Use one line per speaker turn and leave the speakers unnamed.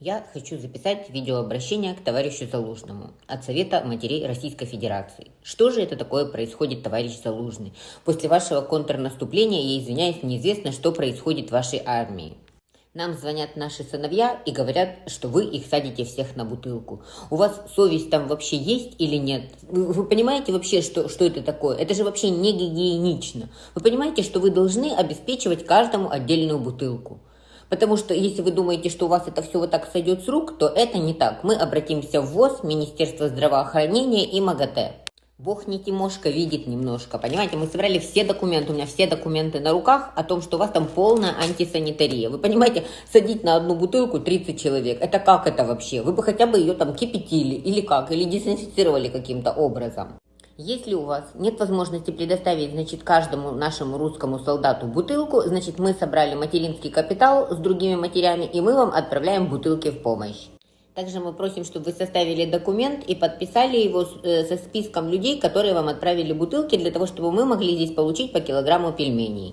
Я хочу записать видеообращение к товарищу Залужному от Совета матерей Российской Федерации. Что же это такое происходит, товарищ Залужный? После вашего контрнаступления, я извиняюсь, неизвестно, что происходит в вашей армии. Нам звонят наши сыновья и говорят, что вы их садите всех на бутылку. У вас совесть там вообще есть или нет? Вы, вы понимаете вообще, что, что это такое? Это же вообще не гигиенично. Вы понимаете, что вы должны обеспечивать каждому отдельную бутылку? Потому что если вы думаете, что у вас это все вот так сойдет с рук, то это не так. Мы обратимся в ВОЗ, Министерство здравоохранения и МАГАТЭ. Бог не Тимошка видит немножко, понимаете? Мы собрали все документы, у меня все документы на руках о том, что у вас там полная антисанитария. Вы понимаете, садить на одну бутылку 30 человек, это как это вообще? Вы бы хотя бы ее там кипятили или как, или дезинфицировали каким-то образом. Если у вас нет возможности предоставить, значит, каждому нашему русскому солдату бутылку, значит, мы собрали материнский капитал с другими матерями, и мы вам отправляем бутылки в помощь. Также мы просим, чтобы вы составили документ и подписали его э, со списком людей, которые вам отправили бутылки, для того, чтобы мы могли здесь получить по килограмму пельменей.